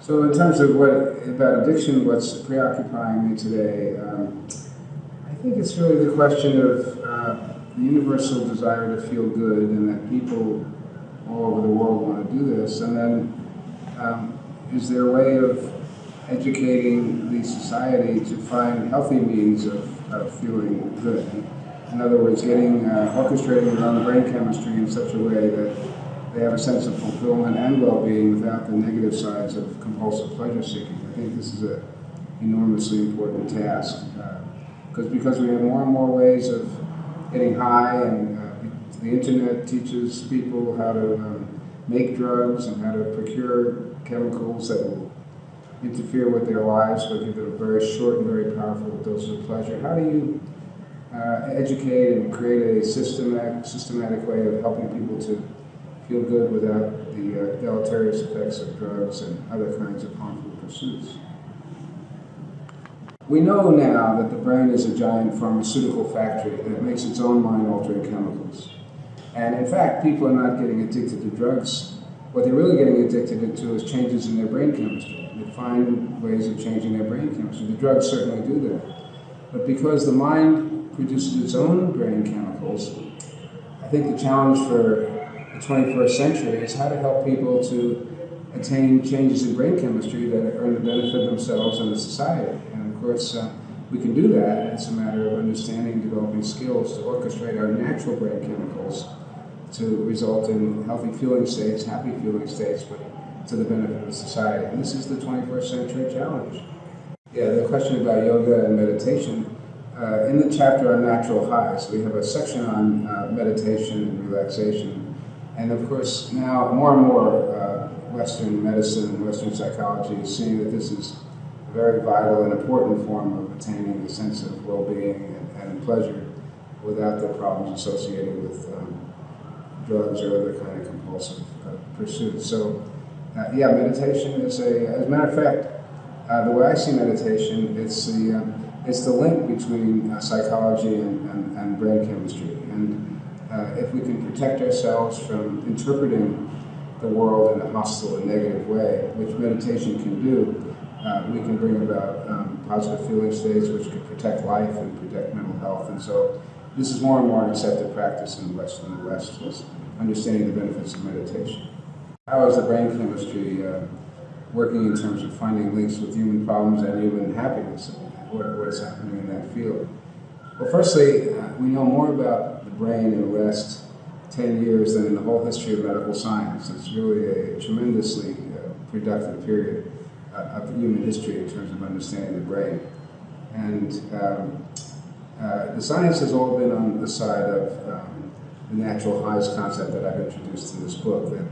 So in terms of what about addiction, what's preoccupying me today, um, I think it's really the question of uh, the universal desire to feel good, and that people all over the world want to do this. And then, um, is there a way of educating the society to find healthy means of, of feeling good? In other words, getting uh, orchestrating own brain chemistry in such a way that they have a sense of fulfillment and well-being without the negative sides of compulsive pleasure seeking. I think this is an enormously important task because uh, because we have more and more ways of getting high, and uh, the internet teaches people how to um, make drugs and how to procure chemicals that will interfere with their lives but give them a very short and very powerful dose of pleasure. How do you uh, educate and create a systematic, systematic way of helping people to feel good without the uh, deleterious effects of drugs and other kinds of harmful pursuits. We know now that the brain is a giant pharmaceutical factory that makes its own mind-altering chemicals. And in fact, people are not getting addicted to drugs. What they're really getting addicted to is changes in their brain chemistry. They find ways of changing their brain chemistry. The drugs certainly do that. But because the mind produces its own brain chemicals, I think the challenge for 21st century is how to help people to attain changes in brain chemistry that are to benefit themselves and the society. And of course, uh, we can do that. It's a matter of understanding, developing skills to orchestrate our natural brain chemicals to result in healthy feeling states, happy feeling states, but to the benefit of society. And this is the 21st century challenge. Yeah, the question about yoga and meditation. Uh, in the chapter on natural highs, we have a section on uh, meditation and relaxation and of course, now more and more uh, Western medicine and Western psychology is seeing that this is a very vital and important form of attaining a sense of well-being and, and, pleasure without the problems associated with um, drugs or other kind of compulsive uh, pursuits. So, uh, yeah, meditation is a, as a matter of fact, uh, the way I see meditation, it's the, um, it's the link between uh, psychology and, and, and brain chemistry. And uh, if we can protect ourselves from interpreting the world in a hostile and negative way, which meditation can do, uh, we can bring about um, positive feeling states which can protect life and protect mental health. And so this is more and more an accepted practice in the West, in the West is understanding the benefits of meditation. How is the brain chemistry uh, working in terms of finding links with human problems and human happiness? What, what is happening in that field? Well, firstly, uh, we know more about brain in the last 10 years than in the whole history of medical science. It's really a tremendously uh, productive period uh, of human history in terms of understanding the brain. And um, uh, the science has all been on the side of um, the natural highs concept that I've introduced in this book, that,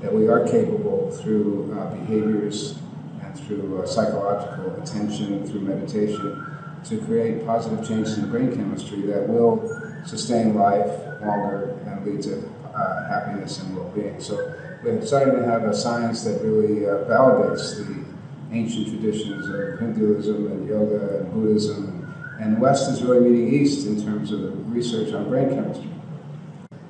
that we are capable through uh, behaviors and through uh, psychological attention, through meditation, to create positive changes in brain chemistry that will sustain life longer and lead to uh, happiness and well-being. So we're starting to have a science that really uh, validates the ancient traditions of Hinduism and yoga and Buddhism. And West is really meeting East in terms of research on brain chemistry.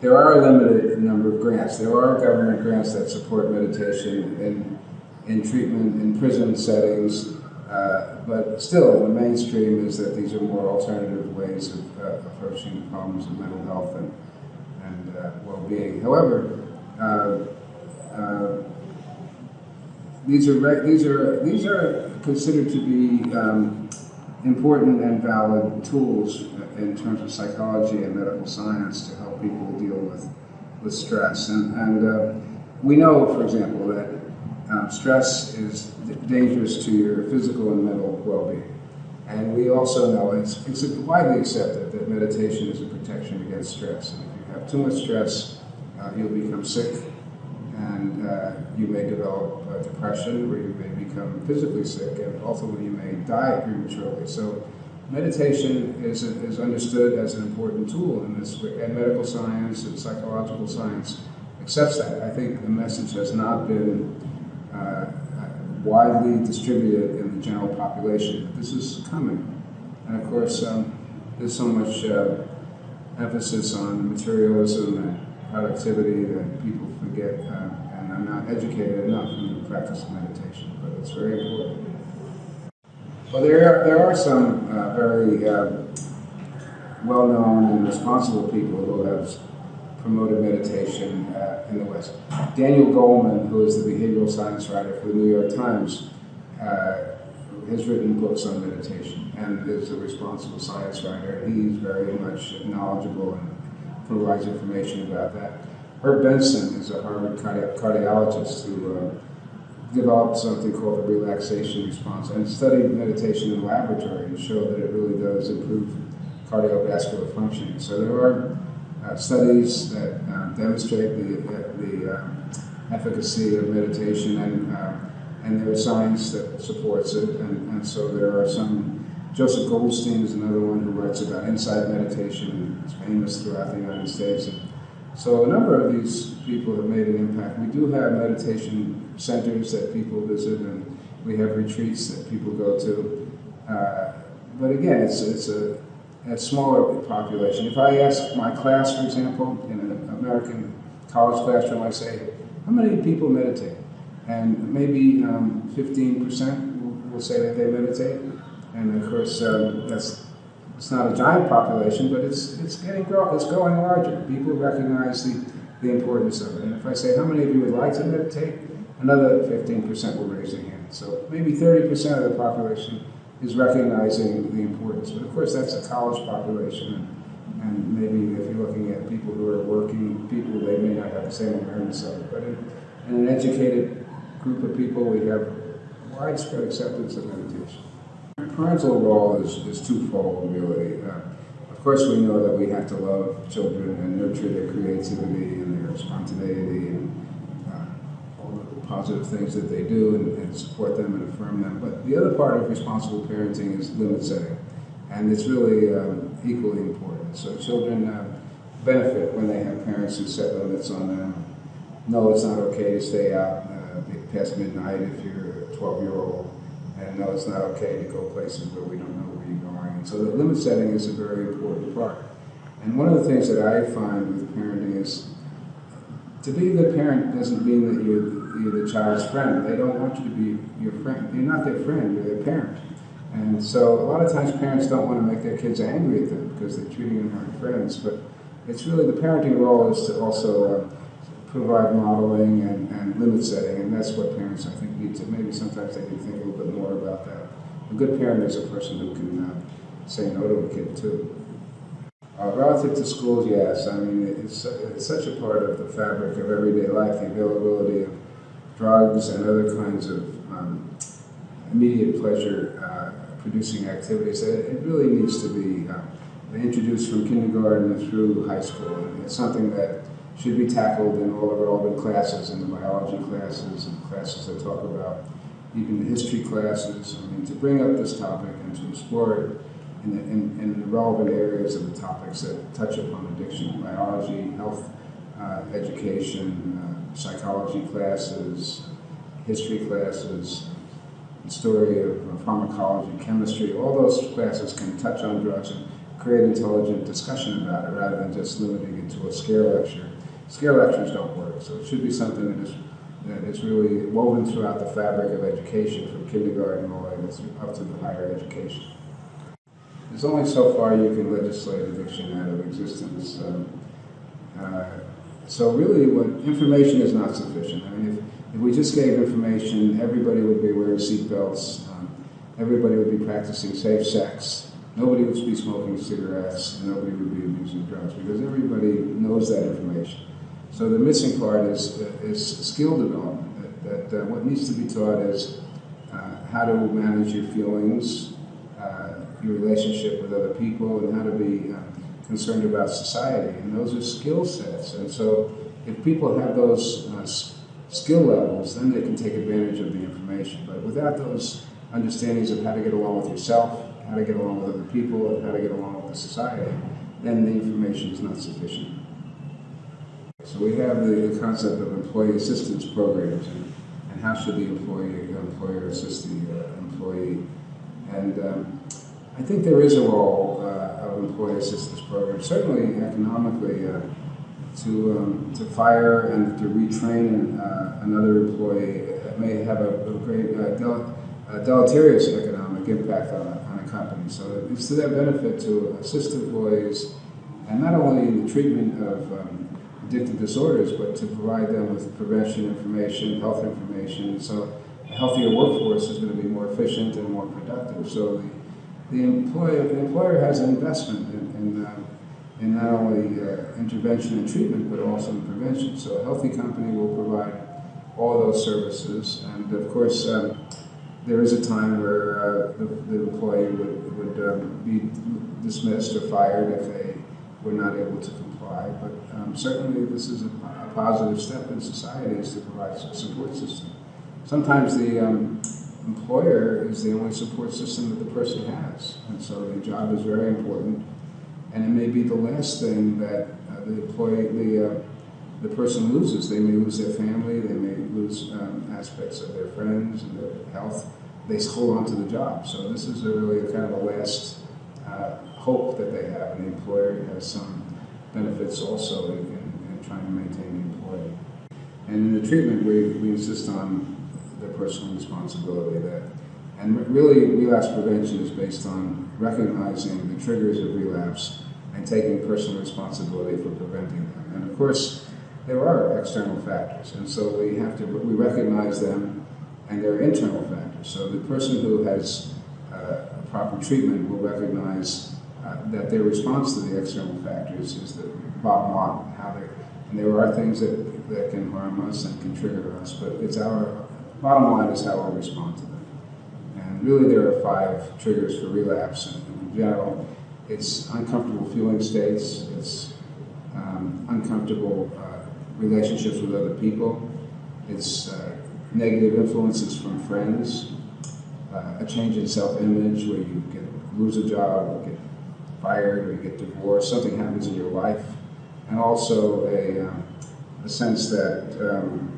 There are a limited number of grants. There are government grants that support meditation in, in treatment in prison settings, uh, but still, the mainstream is that these are more alternative ways of uh, approaching problems of mental health and, and uh, well-being. However, uh, uh, these are these are these are considered to be um, important and valid tools in terms of psychology and medical science to help people deal with with stress. And, and we know, for example, that um, stress is dangerous to your physical and mental well-being. And we also know it's, it's widely accepted that meditation is a protection against stress. And if you have too much stress, uh, you'll become sick and uh, you may develop uh, depression or you may become physically sick and ultimately you may die prematurely. So meditation is, is understood as an important tool in this, and medical science and psychological science accepts that. I think the message has not been uh, widely distributed in the general population. This is coming. And of course, um, there's so much uh, emphasis on materialism and productivity that people forget uh, and are not educated enough in the practice of meditation, but it's very important. Well, there are, there are some uh, very uh, well-known and responsible people who have promoted meditation uh, in the West. Daniel Goleman, who is the behavioral science writer for the New York Times, uh, has written books on meditation and is a responsible science writer. He's very much knowledgeable and provides information about that. Herb Benson is a Harvard cardi cardiologist who uh, developed something called the relaxation response and studied meditation in the laboratory and showed that it really does improve cardiovascular functioning. So there are uh, studies that uh, demonstrate the, the um, efficacy of meditation and uh, and there is science that supports it, and, and so there are some. Joseph Goldstein is another one who writes about insight meditation and is famous throughout the United States. And so a number of these people have made an impact. We do have meditation centers that people visit, and we have retreats that people go to. Uh, but again, it's, it's a, a smaller population. If I ask my class, for example, in an American college classroom, I say, how many people meditate? and maybe 15% um, will, will, say that they meditate. And of course, um, that's it's not a giant population, but it's it's getting grow, it's growing larger. People recognize the, the importance of it. And if I say, how many of you would like to meditate? Another 15% will raise their hand. So maybe 30% of the population is recognizing the importance. But of course, that's a college population. And, and maybe if you're looking at people who are working people, they may not have the same awareness of. But in, in an educated group of people, we have widespread acceptance of meditation. Parental role is, is twofold, really. Uh, of course, we know that we have to love children and nurture their creativity and their spontaneity and positive things that they do and, and, support them and affirm them. But the other part of responsible parenting is limit setting. And it's really um, equally important. So children uh, benefit when they have parents who set limits on them. No, it's not okay to stay out past midnight if you're a 12 year old. And no, it's not okay to go places where we don't know where you're going. And so the limit setting is a very important part. And one of the things that I find with parenting is to be good parent doesn't mean that you're, you're the child's friend. They don't want you to be your friend. You're not their friend, you're their parent. And so a lot of times parents don't want to make their kids angry at them because they're treating them like friends. But it's really the parenting role is to also uh, provide modeling and, and limit setting, and that's what parents, I think, need to, maybe sometimes they can think a little bit more about that. A good parent is a person who can uh, say no to a kid, too. Uh, relative to schools, yes. I mean, it's, it's such a part of the fabric of everyday life, the availability of drugs and other kinds of um, immediate pleasure uh, producing activities. It, really needs to be uh, introduced from kindergarten through high school. And it's something that should be tackled in all the relevant classes, in the biology classes and classes that talk about even the history classes. I mean, to bring up this topic and to explore it in the, in, in the relevant areas of the topics that touch upon addiction, biology, health, uh, education, uh, psychology classes, history classes, the story of uh, pharmacology, chemistry, all those classes can touch on drugs and create intelligent discussion about it rather than just limiting it to a scare lecture Scare lectures don't work, so it should be something that is, that is really woven throughout the fabric of education from kindergarten all the way up to the higher education. There's only so far you can legislate addiction out of existence. Um, uh, so really, what information is not sufficient. I mean, if, if we just gave information, everybody would be wearing seatbelts, um, everybody would be practicing safe sex, nobody would be smoking cigarettes, and nobody would be abusing drugs because everybody knows that information. So the missing part is, is skill development. That, that uh, what needs to be taught is uh, how to manage your feelings, uh, your relationship with other people, and how to be uh, concerned about society. And those are skill sets. And so if people have those uh, skill levels, then they can take advantage of the information. But without those understandings of how to get along with yourself, how to get along with other people, and how to get along with the society, then the information is not sufficient. So we have the, concept of employee assistance programs and, and how should the employee, employer assist the uh, employee. And um, I think there is a role employee assistance programs. Certainly economically, uh, to, um, to fire and to retrain uh, another employee it may have a, a great uh, del- uh, deleterious economic impact on a, on a company. So it's to their benefit to assist employees, and not only in the treatment of um, addictive disorders, but to provide them with prevention information, health information. So a healthier workforce is going to be more efficient and more productive. So the, the employer, the employer has an investment in, in, uh, in not only uh, intervention and treatment, but also in prevention. So a healthy company will provide all those services. And of course, um, there is a time where uh, the, the, employee would, would um, be dismissed or fired if they were not able to comply. But um, certainly this is a, a, positive step in society is to provide a support system. Sometimes the um, employer is the only support system that the person has. And so the job is very important. And it may be the last thing that uh, the employee, the, uh, the person loses. They may lose their family, they may lose um, aspects of their friends and their health. They hold on to the job. So this is a really kind of a last uh, hope that they have. And the employer has some benefits also in, in, in trying to maintain the employee. And in the treatment, we, we insist on the personal responsibility that and really, relapse prevention is based on recognizing the triggers of relapse and taking personal responsibility for preventing them. And of course, there are external factors, and so we have to we recognize them, and there are internal factors. So the person who has uh, proper treatment will recognize uh, that their response to the external factors is the bottom line. How they and there are things that that can harm us and can trigger us, but it's our Bottom line is how we respond to them. And really there are five triggers for relapse. And in general, it's uncomfortable feeling states, it's um, uncomfortable uh, relationships with other people, it's uh, negative influences from friends, uh, a change in self-image where you get, lose a job, or get fired, or you get divorced, something happens in your life, and also a, um, a sense that um,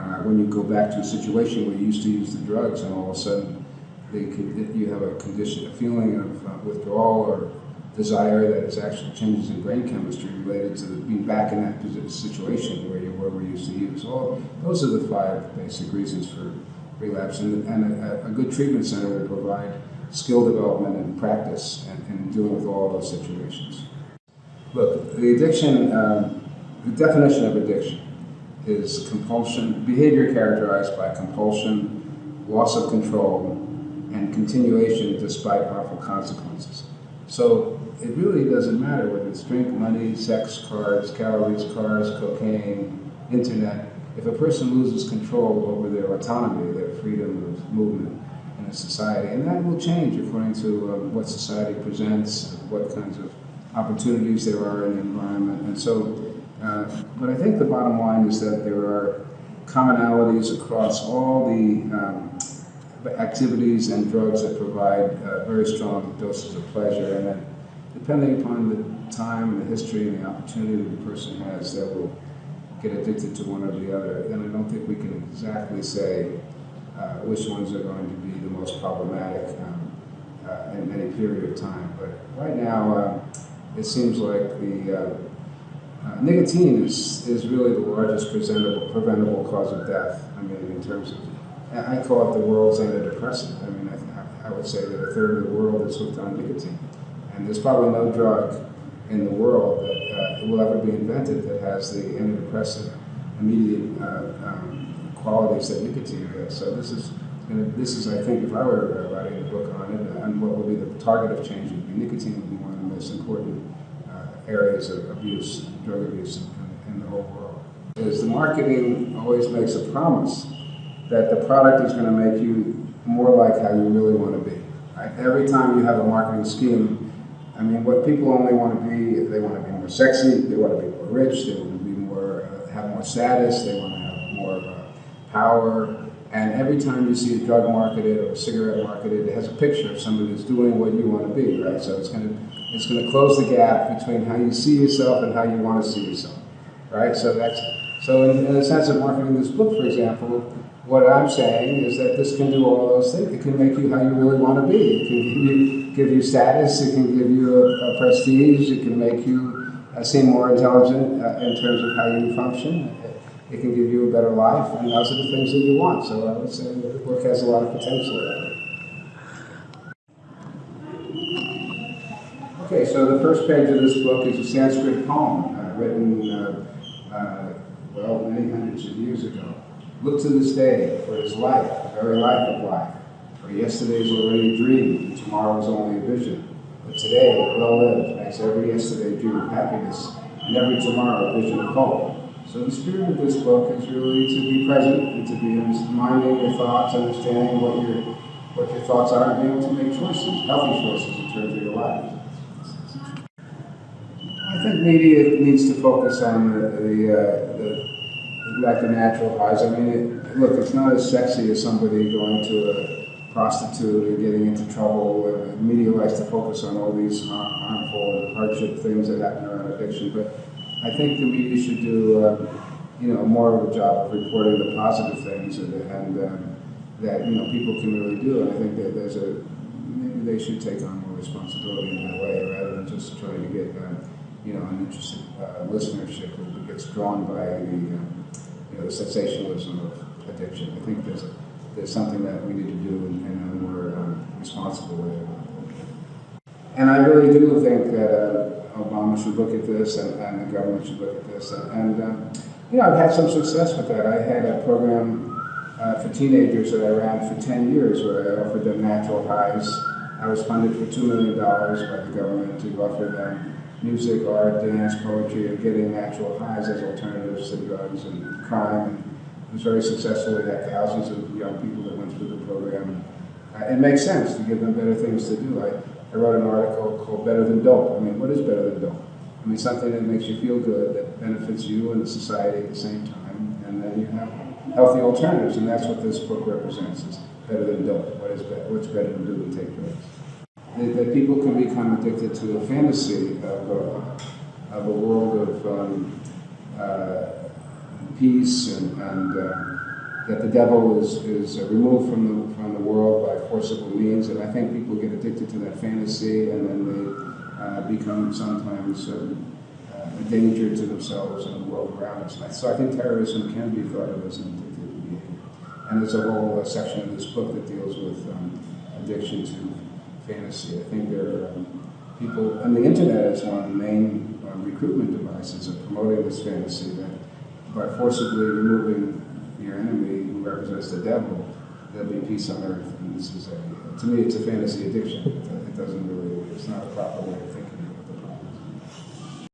uh, when you go back to a situation where you used to use the drugs and all of a sudden could, you have a condition, a feeling of uh, withdrawal or desire that is actually changes in brain chemistry related to being back in that situation where you were, were used to use. All those are the five basic reasons for relapse, and, and a, a, good treatment center will provide skill development and practice and dealing with all those situations. Look, the addiction, um, the definition of addiction is compulsion, behavior characterized by compulsion, loss of control, and continuation despite harmful consequences. So it really doesn't matter whether it's drink, money, sex, cars, calories, cars, cocaine, internet. If a person loses control over their autonomy, their freedom of movement in a society, and that will change according to um, what society presents, what kinds of opportunities there are in the environment. And so uh, but I think the bottom line is that there are commonalities across all the um, activities and drugs that provide uh, very strong doses of pleasure. And then depending upon the time and the history and the opportunity the person has, they will get addicted to one or the other. And I don't think we can exactly say uh, which ones are going to be the most problematic um, uh, in any period of time. But right now, uh, it seems like the uh, nicotine is, is really the largest preventable, preventable cause of death. I mean, in terms of, I call it the world's antidepressant. I mean, I, I would say that a third of the world is hooked on nicotine. And there's probably no drug in the world that uh, will ever be invented that has the antidepressant immediate uh, um, qualities that nicotine has. So this is, this is, I think, if I were writing a book on it, and what would be the target of change would be nicotine would be one of the most important areas of abuse, drug abuse in, in the whole world. Is the marketing always makes a promise that the product is going to make you more like how you really want to be. Right? Every time you have a marketing scheme, I mean, what people only want to be, they want to be more sexy, they want to be more rich, they want to be more, uh, have more status, they want to have more uh, power. And every time you see a drug marketed or a cigarette marketed, it has a picture of somebody who's doing what you want to be, right? So it's going to it's going to close the gap between how you see yourself and how you want to see yourself, right? So that's so in, in the sense of marketing this book, for example, what I'm saying is that this can do all those things. It can make you how you really want to be. It can give you, give you status. It can give you a, a prestige. It can make you uh, seem more intelligent uh, in terms of how you function. It, can give you a better life, and those are the things that you want. So I would say the book has a lot of potential there. Okay, so the first page of this book is a Sanskrit poem uh, written, uh, uh, well, many hundreds of years ago. Look to this day, for it is life, the very life of life. For yesterday is already a dream, tomorrow is only a vision. But today, well lived, makes every yesterday dream of happiness, and every tomorrow a vision of hope. So the spirit of this book is really to be present and to be minding your thoughts, understanding what your what your thoughts are, and being able to make choices, healthy choices in terms of your life. I think media needs to focus on the, the, uh, the like the natural highs. I mean, it, look, it's not as sexy as somebody going to a prostitute or getting into trouble. Media likes to focus on all these harmful and hardship things that happen around addiction, but I think the media should do, uh, you know, more of a job of reporting the positive things and, and um, that you know people can really do. And I think that there's a maybe they should take on more responsibility in that way rather than just trying to get. Um, you know, an interested uh, listenership who gets drawn by the, um, you know, the sensationalism of addiction. I think there's, there's something that we need to do in, in a more um, responsible way. And I really do think that uh, Obama should look at this and, and, the government should look at this. And, um, you know, I've had some success with that. I had a program uh, for teenagers that I ran for 10 years where I offered them natural highs. I was funded for $2 million by the government to offer them music, art, dance, poetry, and getting natural highs as alternatives to drugs and crime. And it was very successful. We had thousands of young people that went through the program. Uh, it makes sense to give them better things to do. I, I wrote an article called Better Than Dope. I mean, what is better than dope? I mean, something that makes you feel good, that benefits you and the society at the same time, and then you have healthy alternatives, and that's what this book represents, is better than dope. What is better, what's better than do than take drugs? that, that people can become addicted to a fantasy of a, of a world of um, uh, peace and, and uh, that the devil is, is removed from the, from the world by forcible means. And I think people get addicted to that fantasy and then they uh, become sometimes um, uh, a danger to themselves and the world around us. So I think terrorism can be thought of as an addictive behavior. And there's a whole uh, section of this book that deals with um, addiction to fantasy. I think there are um, people, and the internet is one of the main uh, recruitment devices of promoting this fantasy that by forcibly removing your enemy who represents the devil, there'll be peace on earth. And this is a, to me, it's a fantasy addiction. It doesn't really, it's not a proper way of thinking.